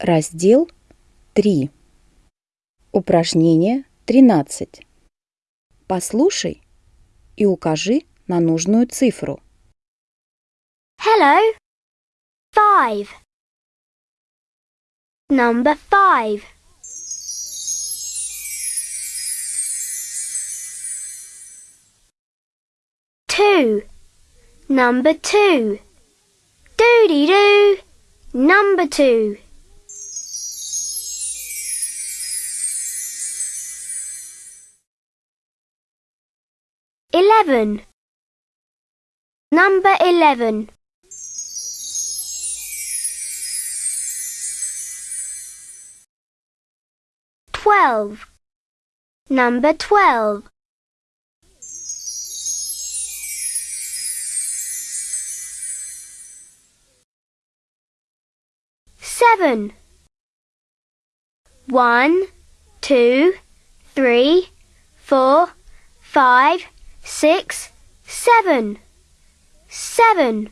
Раздел 3. Упражнение 13. Послушай и укажи на нужную цифру. Hello. Five. Number five. Two. Number two. Doody doo. Number two. Eleven. Number eleven. Twelve. Number twelve. Seven. One, two, three, four, five, six, seven. Seven.